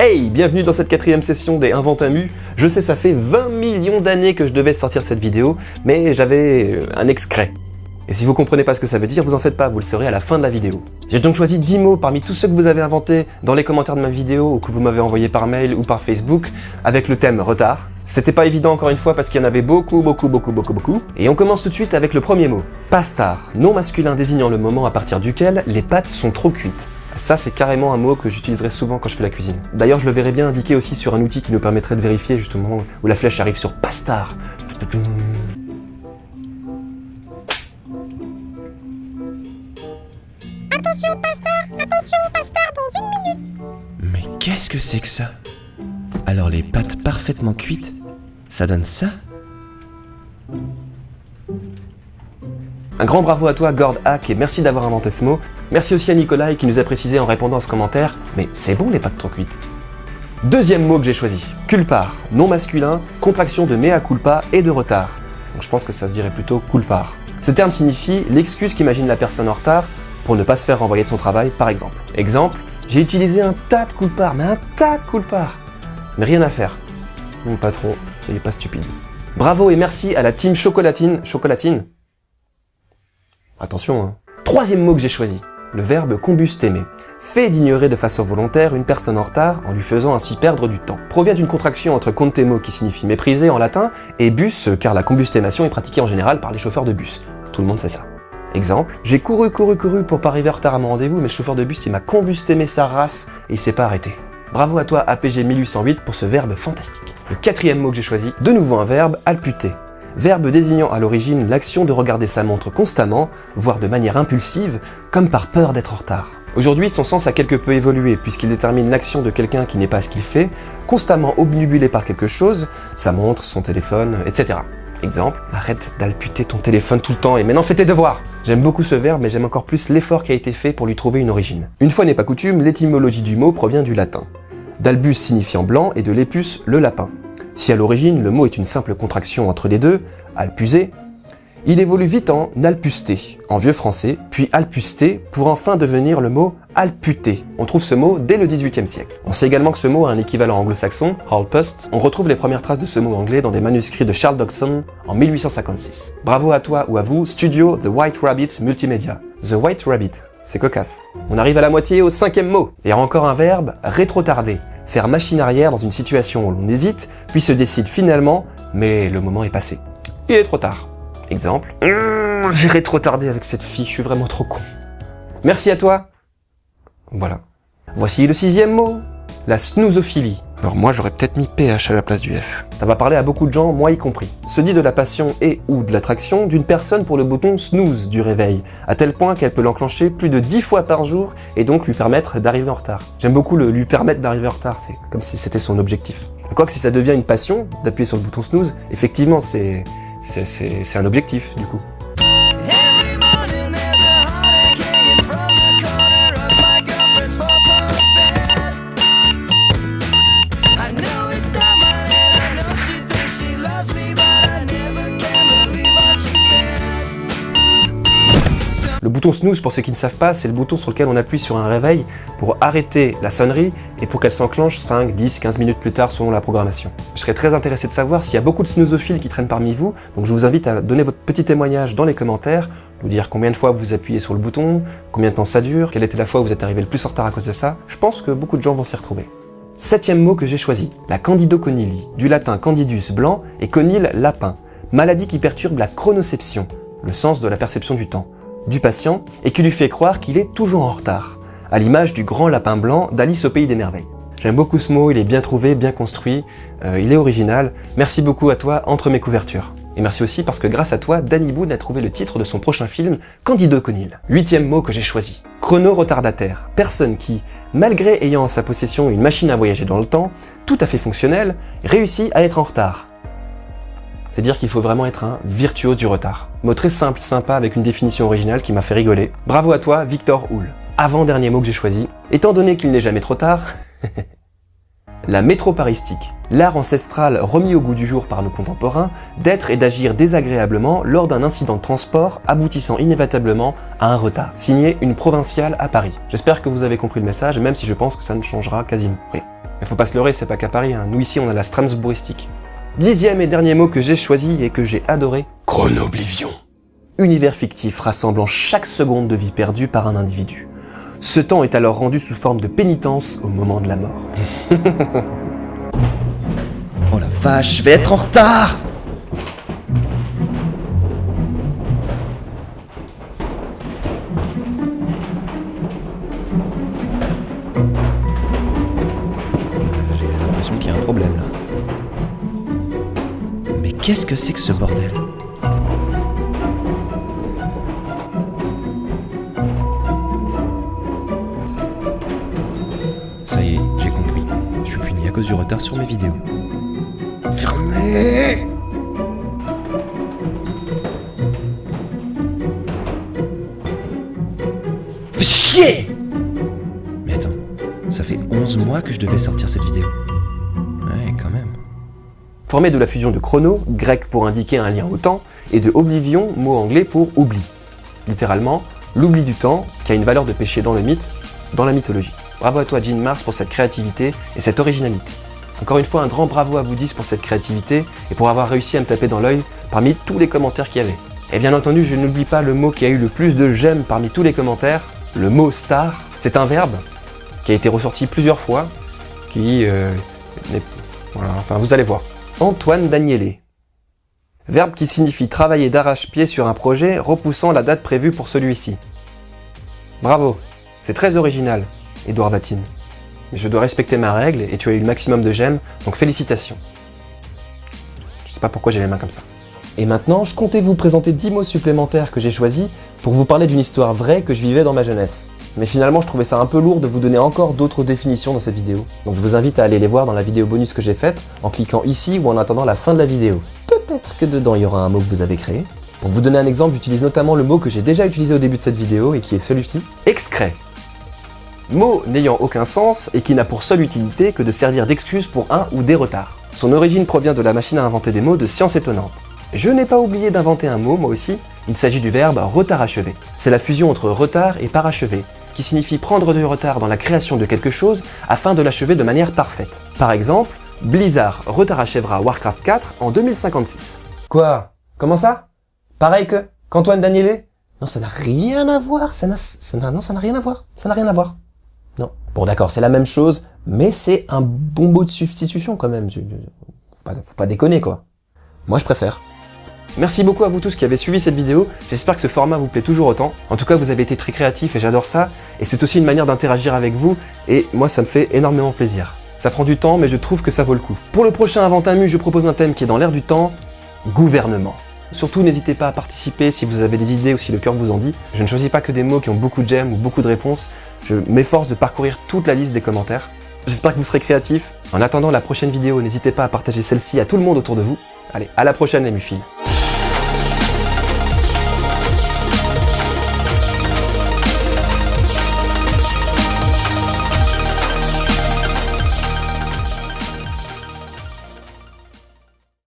Hey, bienvenue dans cette quatrième session des Inventamu. Je sais, ça fait 20 millions d'années que je devais sortir cette vidéo, mais j'avais euh, un excret. Et si vous comprenez pas ce que ça veut dire, vous en faites pas, vous le saurez à la fin de la vidéo. J'ai donc choisi 10 mots parmi tous ceux que vous avez inventés dans les commentaires de ma vidéo ou que vous m'avez envoyé par mail ou par Facebook avec le thème retard. C'était pas évident encore une fois parce qu'il y en avait beaucoup, beaucoup, beaucoup, beaucoup, beaucoup. Et on commence tout de suite avec le premier mot. Pastar, nom masculin désignant le moment à partir duquel les pâtes sont trop cuites. Ça, c'est carrément un mot que j'utiliserai souvent quand je fais la cuisine. D'ailleurs, je le verrai bien indiqué aussi sur un outil qui nous permettrait de vérifier justement où la flèche arrive sur Pastar. Attention, Pasteur Attention, Pasteur, dans une minute Mais qu'est-ce que c'est que ça? Alors les pâtes parfaitement cuites, ça donne ça? Un grand bravo à toi, Gord Hack, et merci d'avoir inventé ce mot. Merci aussi à Nikolai qui nous a précisé en répondant à ce commentaire, mais c'est bon les pâtes trop cuites. Deuxième mot que j'ai choisi, culpar, nom masculin, contraction de mea culpa et de retard. Donc je pense que ça se dirait plutôt culpar. Ce terme signifie l'excuse qu'imagine la personne en retard pour ne pas se faire renvoyer de son travail, par exemple. Exemple, j'ai utilisé un tas de culpar, mais un tas de culpar. Mais rien à faire. Mon patron, il pas stupide. Bravo et merci à la team Chocolatine. Chocolatine Attention, hein. Troisième mot que j'ai choisi, le verbe combustémer. Fait d'ignorer de façon volontaire une personne en retard en lui faisant ainsi perdre du temps. Provient d'une contraction entre contemo qui signifie mépriser en latin et bus car la combustémation est pratiquée en général par les chauffeurs de bus. Tout le monde sait ça. Exemple, j'ai couru, couru, couru pour pas arriver en retard à mon rendez-vous, mais le chauffeur de bus, il m'a combustémé sa race et il s'est pas arrêté. Bravo à toi APG 1808 pour ce verbe fantastique. Le quatrième mot que j'ai choisi, de nouveau un verbe, alputer. Verbe désignant à l'origine l'action de regarder sa montre constamment, voire de manière impulsive, comme par peur d'être en retard. Aujourd'hui, son sens a quelque peu évolué, puisqu'il détermine l'action de quelqu'un qui n'est pas ce qu'il fait, constamment obnubilé par quelque chose, sa montre, son téléphone, etc. Exemple, arrête d'alputer ton téléphone tout le temps et maintenant fais tes devoirs J'aime beaucoup ce verbe, mais j'aime encore plus l'effort qui a été fait pour lui trouver une origine. Une fois n'est pas coutume, l'étymologie du mot provient du latin. D'albus signifiant blanc et de lepus, le lapin. Si à l'origine le mot est une simple contraction entre les deux, alpuser, il évolue vite en alpusté, en vieux français, puis alpusté, pour enfin devenir le mot alputé. On trouve ce mot dès le XVIIIe siècle. On sait également que ce mot a un équivalent anglo-saxon, halpust. On retrouve les premières traces de ce mot anglais dans des manuscrits de Charles Dodson en 1856. Bravo à toi ou à vous, studio The White Rabbit Multimedia. The White Rabbit, c'est cocasse. On arrive à la moitié au cinquième mot. Et encore un verbe, rétrotarder faire machine arrière dans une situation où l'on hésite, puis se décide finalement, mais le moment est passé. Il est trop tard. Exemple, mmh, j'irai trop tarder avec cette fille, je suis vraiment trop con. Merci à toi. Voilà. Voici le sixième mot, la snoozophilie. Alors moi j'aurais peut-être mis PH à la place du F. Ça va parler à beaucoup de gens, moi y compris. Se dit de la passion et ou de l'attraction d'une personne pour le bouton snooze du réveil, à tel point qu'elle peut l'enclencher plus de 10 fois par jour et donc lui permettre d'arriver en retard. J'aime beaucoup le lui permettre d'arriver en retard, c'est comme si c'était son objectif. Quoique si ça devient une passion d'appuyer sur le bouton snooze, effectivement c'est un objectif du coup. Bouton snooze, pour ceux qui ne savent pas, c'est le bouton sur lequel on appuie sur un réveil pour arrêter la sonnerie et pour qu'elle s'enclenche 5, 10, 15 minutes plus tard selon la programmation. Je serais très intéressé de savoir s'il y a beaucoup de snoozophiles qui traînent parmi vous, donc je vous invite à donner votre petit témoignage dans les commentaires, vous dire combien de fois vous appuyez sur le bouton, combien de temps ça dure, quelle était la fois où vous êtes arrivé le plus en retard à cause de ça. Je pense que beaucoup de gens vont s'y retrouver. Septième mot que j'ai choisi, la candidoconilie, du latin candidus blanc et conil lapin, maladie qui perturbe la chronoception, le sens de la perception du temps du patient et qui lui fait croire qu'il est toujours en retard, à l'image du grand lapin blanc d'Alice au Pays des Merveilles. J'aime beaucoup ce mot, il est bien trouvé, bien construit, euh, il est original. Merci beaucoup à toi entre mes couvertures. Et merci aussi parce que grâce à toi, Danny Boone a trouvé le titre de son prochain film, Candido Conil. Huitième mot que j'ai choisi. Chrono-retardataire. Personne qui, malgré ayant en sa possession une machine à voyager dans le temps, tout à fait fonctionnelle, réussit à être en retard. C'est dire qu'il faut vraiment être un virtuose du retard. Mot très simple, sympa, avec une définition originale qui m'a fait rigoler. Bravo à toi, Victor Houle. Avant-dernier mot que j'ai choisi, étant donné qu'il n'est jamais trop tard, la métroparistique, l'art ancestral remis au goût du jour par nos contemporains d'être et d'agir désagréablement lors d'un incident de transport aboutissant inévitablement à un retard. Signé une provinciale à Paris. J'espère que vous avez compris le message, même si je pense que ça ne changera quasiment rien. Mais faut pas se leurrer, c'est pas qu'à Paris, hein. nous ici on a la Strasbourgistique. Dixième et dernier mot que j'ai choisi et que j'ai adoré, Chronoblivion. Univers fictif rassemblant chaque seconde de vie perdue par un individu. Ce temps est alors rendu sous forme de pénitence au moment de la mort. Oh la vache, je vais être en retard J'ai l'impression qu'il y a un problème là. Mais qu'est-ce que c'est que ce bordel? Cause du retard sur mes vidéos. Fermez Fais chier Mais attends, ça fait 11 mois que je devais sortir cette vidéo. Ouais, quand même. Formé de la fusion de chrono, grec pour indiquer un lien au temps, et de oblivion, mot anglais pour oubli. Littéralement, l'oubli du temps, qui a une valeur de péché dans le mythe, dans la mythologie. Bravo à toi Jean Mars pour cette créativité et cette originalité. Encore une fois, un grand bravo à vous 10 pour cette créativité et pour avoir réussi à me taper dans l'œil parmi tous les commentaires qu'il y avait. Et bien entendu, je n'oublie pas le mot qui a eu le plus de j'aime parmi tous les commentaires, le mot star. C'est un verbe qui a été ressorti plusieurs fois, qui euh. Voilà, enfin vous allez voir. Antoine Danielé. Verbe qui signifie travailler d'arrache-pied sur un projet, repoussant la date prévue pour celui-ci. Bravo, c'est très original, Edouard Vatine. Mais je dois respecter ma règle et tu as eu le maximum de j'aime, donc félicitations. Je sais pas pourquoi j'ai les mains comme ça. Et maintenant, je comptais vous présenter 10 mots supplémentaires que j'ai choisis pour vous parler d'une histoire vraie que je vivais dans ma jeunesse. Mais finalement, je trouvais ça un peu lourd de vous donner encore d'autres définitions dans cette vidéo. Donc je vous invite à aller les voir dans la vidéo bonus que j'ai faite, en cliquant ici ou en attendant la fin de la vidéo. Peut-être que dedans il y aura un mot que vous avez créé. Pour vous donner un exemple, j'utilise notamment le mot que j'ai déjà utilisé au début de cette vidéo et qui est celui-ci, excret. Mot n'ayant aucun sens et qui n'a pour seule utilité que de servir d'excuse pour un ou des retards. Son origine provient de la machine à inventer des mots de science étonnante. Je n'ai pas oublié d'inventer un mot, moi aussi, il s'agit du verbe retard achevé. C'est la fusion entre retard et parachevé, qui signifie prendre du retard dans la création de quelque chose afin de l'achever de manière parfaite. Par exemple, Blizzard retard achèvera Warcraft 4 en 2056. Quoi? Comment ça? Pareil que qu'Antoine Danielé? Non, ça n'a rien à voir, ça n'a, non, ça n'a rien à voir, ça n'a rien à voir. Non. Bon d'accord, c'est la même chose, mais c'est un bon mot de substitution quand même. Faut pas, déconner quoi. Moi je préfère. Merci beaucoup à vous tous qui avez suivi cette vidéo, j'espère que ce format vous plaît toujours autant. En tout cas, vous avez été très créatifs et j'adore ça, et c'est aussi une manière d'interagir avec vous, et moi ça me fait énormément plaisir. Ça prend du temps, mais je trouve que ça vaut le coup. Pour le prochain Inventamu, je propose un thème qui est dans l'air du temps, gouvernement. Surtout, n'hésitez pas à participer si vous avez des idées ou si le cœur vous en dit. Je ne choisis pas que des mots qui ont beaucoup de j'aime ou beaucoup de réponses, je m'efforce de parcourir toute la liste des commentaires. J'espère que vous serez créatifs. En attendant la prochaine vidéo, n'hésitez pas à partager celle-ci à tout le monde autour de vous. Allez, à la prochaine les mufles